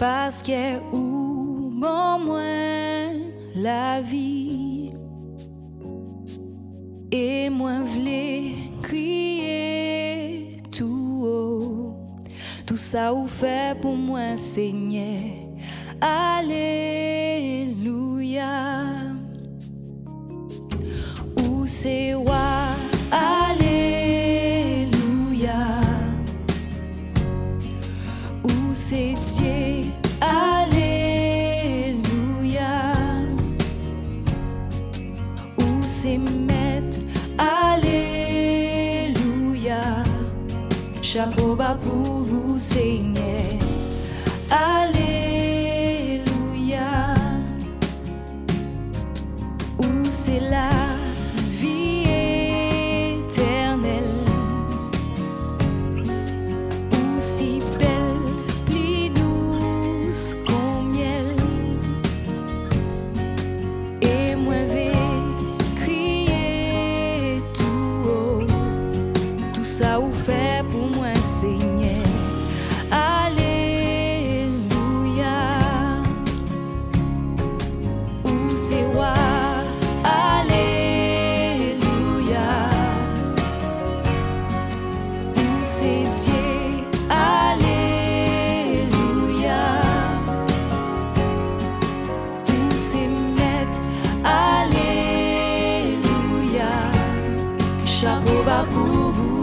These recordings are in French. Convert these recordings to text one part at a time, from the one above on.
parce que ou mon moins la vie, et moi v'lais crier tout ça ou fait pour moi, Seigneur. Alléluia. Ou c'est wa, Alléluia. Ou c'est Dieu, Alléluia. Ou c'est Maître, Chapeau bas pour vous, Seigneur. Alléluia. Où c'est la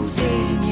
pour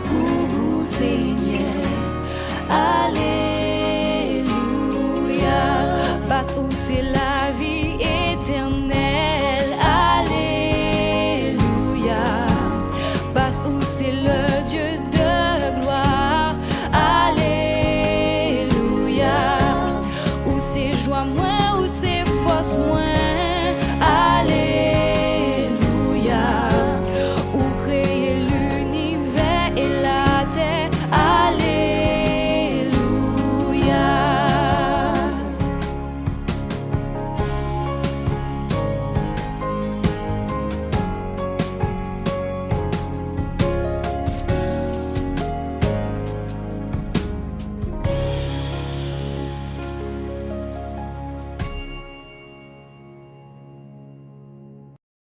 Pour vous, Seigneur. Alléluia. Parce que c'est la